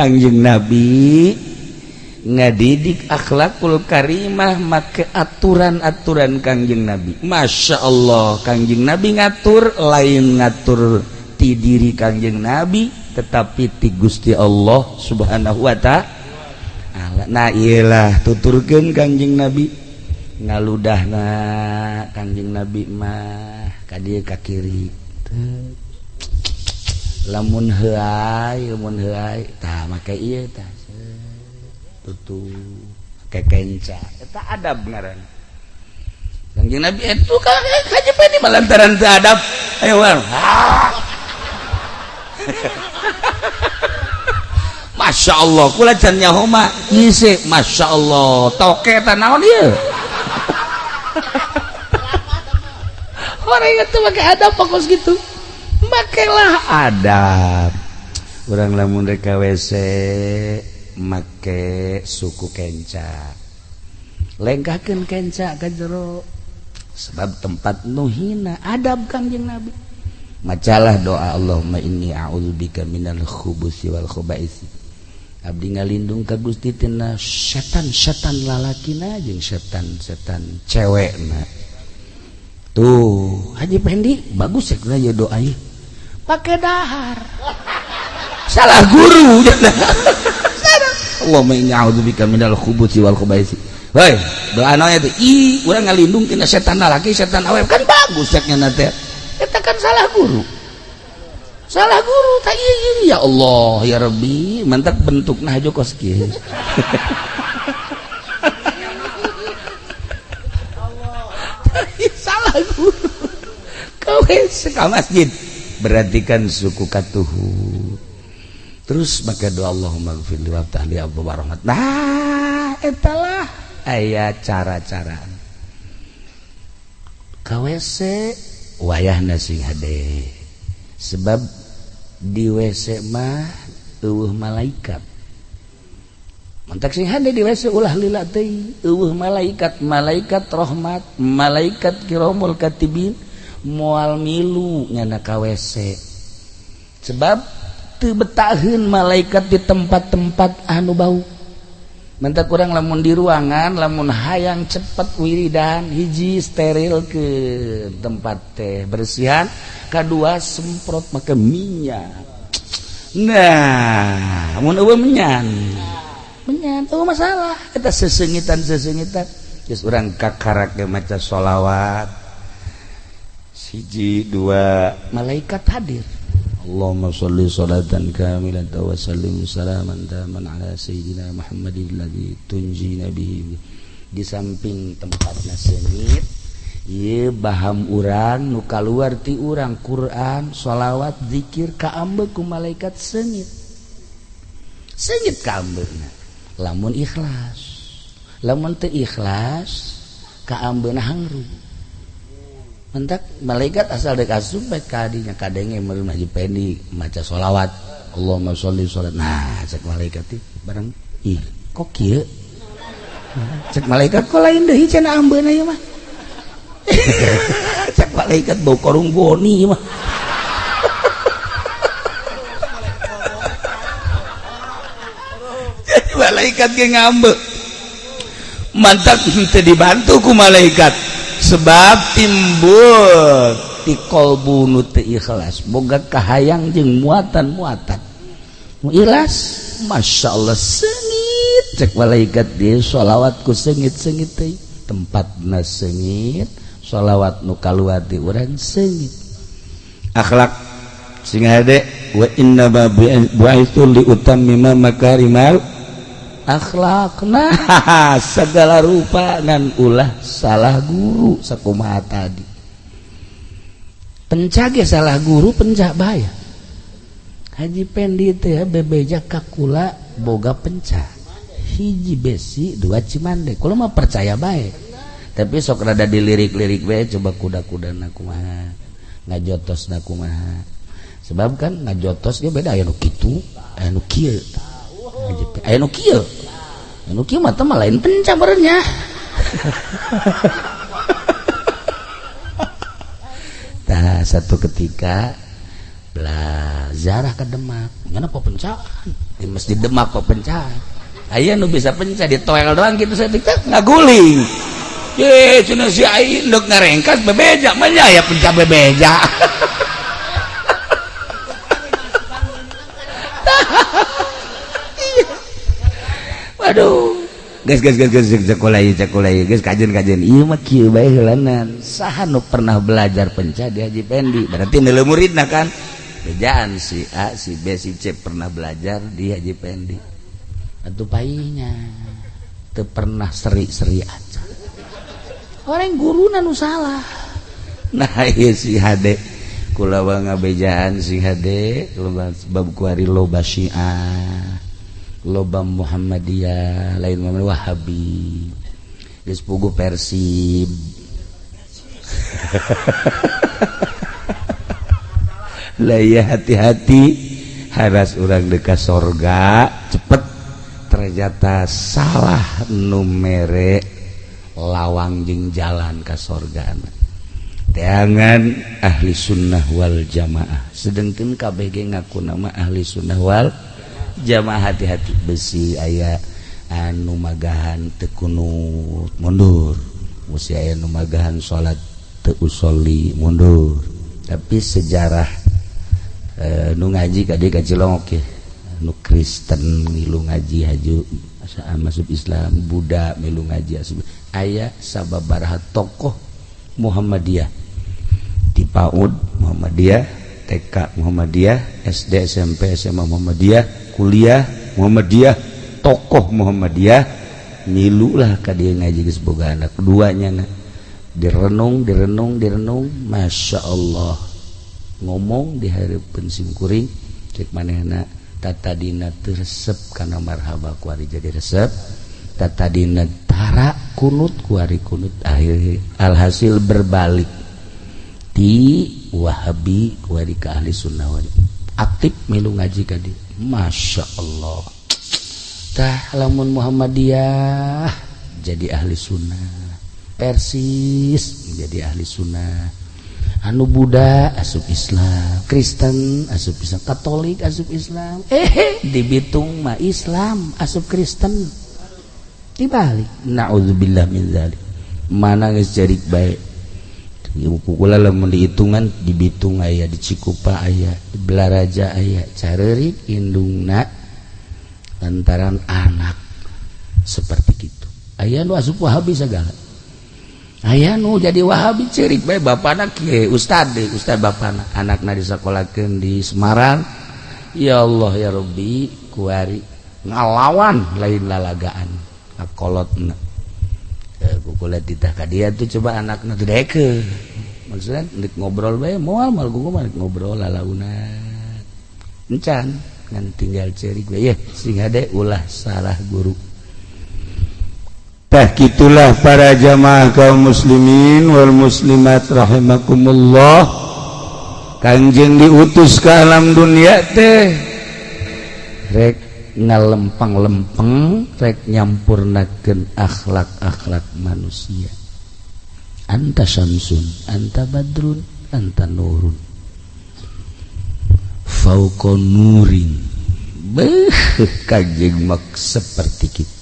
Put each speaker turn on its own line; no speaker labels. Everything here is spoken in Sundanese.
Kangjeng Nabi ngadidik akhlakul Karimah make aturan-aturan Kangjeng Nabi. Masya Allah Kangjeng Nabi ngatur lain ngatur ti diri Kangjeng Nabi tetapi ti Gusti Allah subhanahu wa ta'ala nah iyalah tuturkan Kangjeng Nabi. Ngaludah na Kangjeng Nabi mah kadir kakiri Tuh. lamun eta adab ngaran Kanjeng Nabi itu kaji malantaran teu adab ayo war. Masya Allah, kula can nyaho mah ngisi, Masya Allah, toke tanawan ieu. Orang itu pakai adab fokus gitu. pakailah adab. Orang lamun mereka WC make suku kenca. Lengkakan kenca ke jero sebab tempat nuhina adab kangjeng nabi. Macalah doa Allahumma inni a'udzubika minal khubusi wal khubaisi abdi ngalindung ka Gusti tina setan-setan lalakina jeung setan-setan cewekna. Tuh Haji Pendi bagus ya doa ieu. Pakai dahar salah guru Allahumma inni a'udzubika minal khubuthi wal khubaisi Hei, doa naon itu? I, urang ngalindung tina setan laki, setan awet kan bagus ceknya nate. Eta kan salah guru. Salah guru tak iya, iya ya Allah ya Rabbi, mantap bentuk nah aja kos kieu. salah guru. Kau ka masjid. Berarti kan suku katuhu. Terus maka doa Allahumma gfirli wa tahli abu warahmat. Nah, etalah ayat cara-cara. KWC wayah nasi hade. Sebab di WC mah eueuh malaikat. Mantak sing hade di WC ulah lila. Eueuh malaikat, malaikat rahmat, malaikat kiramul katibin mual milu nyana KWC sebab tebetahun malaikat di tempat-tempat anu bau. Mentak kurang lamun di ruangan lamun hayang cepat wiridan hiji steril ke tempat teh bersihan kedua semprot make minyak. Nah mun eueuh menyan? Menyan oh masalah. Eta sesengitan sesengitan geus urang kakarake maca sholawat. siji dua. Malaikat hadir. Allahumma salli salatan kamilan wa sallim salaman taman ala sayyidina Muhammadin ladzi tunjina bihi. Di samping tempatnya sengit ye baham urang nu kaluar ti urang Quran sholawat zikir kaambe ku malaikat sengit. Sengit kaambe lamun ikhlas. Lamun teu ikhlas kaambe hangrung mentak malaikat asal dek asup baik kadinya kadenge melu ngaji pendi maca solawat. Allahumma sholli sholat nah cek malaikat ti bareng ih kok kieu? Cek malaikat kok lain deui cenah ambeuna ieu mah. Cek malaikat bau korung goni mah. Malaikat ge ngambek mantap teu dibantu ku malaikat. sebab timbul. Di kolbu teu ikhlas. Boga kahayang jeung muatan-muatan. Nu ikhlas Masya Allah sengit. Cek malaikat dia sholawat ku sengit-sengit teh. Tempatna sengit sholawat nu kaluar di urang sengit. Akhlak sing hade wa inna ba bu'itsu li utammima makarimal akhlak nah segala rupa dan ulah salah guru sakumaha tadi. Pencage salah guru pencak bayar Haji Pendi teh bebeja kakula boga pencak. Hiji besi dua cimande. Kalau mah percaya baik tapi sok rada dilirik-lirik bae coba kuda-kuda nakumaha ngajotos nakumaha sebab kan ngajotos dia beda aya nu kitu aya nu kieu aya nu kieu. Kieu mah mah lain pencamernya satu ketika belajar ke Demak. Ngana apa pencaan di masjid Demak kok pencah ayah nu bisa pencah di toel doang gitu saya pikir nggak guling ye cina si ayah nduk ngerengkas bebeja mana ya pencah bebeja aduh. Sekolah pernah belajar penca di Haji Pendi? Berarti nilai murid nah kan? Bejaan si A si B si C pernah belajar di Haji Pendi. Atau painya. Itu pernah seri-seri aja orang guru nanu salah. Nah iya si hade. Kulawang ngabejaan si HD bab kuari loba syiah lobam Muhammadiyah lain Muhammad Wahabi. Geus pugu Persib. Lah ya hati-hati. Haras orang dekat sorga cepet. Ternyata salah numere lawang jeng jalan ke sorga teangan ahli sunnah wal jamaah. Sedangkan KBG ngaku nama ahli sunnah wal jamaah jamaah hati-hati. Besi aya anu magahan tekunut mundur. Musi aya anu magahan salat teu usoli mundur. Tapi sejarah e, nu ngaji ka dieu ka Cilongok ya nu Kristen milu ngaji haju masuk Islam Buddha milu ngaji asup aya sababaraha tokoh Muhammadiyah. Di PAUD Muhammadiyah. TK Muhammadiyah SD SMP SMA Muhammadiyah kuliah Muhammadiyah tokoh Muhammadiyah. Milu lah dia ngaji geus boga anak keduanya direnung direnung direnung. Masya Allah ngomong di hari pensimkuring cek mana tata dina resep karena marhaba kuari jadi resep. Tata dina tara kunut kuari kunut. Akhir alhasil berbalik di wahabi kuari ke ahli sunnah wali aktif milu ngaji kadi masya Allah. Tah lamun Muhammadiyah jadi ahli sunnah. Persis menjadi ahli sunnah. Anu Buddha asup Islam Kristen asup Islam Katolik asup Islam. Eh di Bitung mah Islam asup Kristen. Dibalik naudzubillah min zalik. Mana geus jadi baik dihitungan dibitung ayah aya ayah dibelaraja ayah cari Indungna lantaran anak. Seperti itu. Nu asup Wahabi segala. Aya nu jadi Wahabi cerik baik Bapak anak Ustad Ustad Bapak anak anaknya disekolahkan di Semarang. Ya Allah ya Robi kuari ngalawan lain lalagaan. Kolot Eh, kulit ditahkah dia tuh coba anak tuh deke. Maksudnya ndik ngobrol bae moal mal gue ngobrol lalauna encan ngan tinggal ceri gue ya sing ada ulah salah guru. Tah gitulah para jamaah kaum muslimin wal muslimat rahimakumullah. Kanjeng diutus ke alam dunia teh. Rek lempeng rek nyampurnaken akhlak-akhlak manusia. Anta Samsun Anta Badrun Anta Nurun. Fauko Nuring Beh kajeng mak seperti kita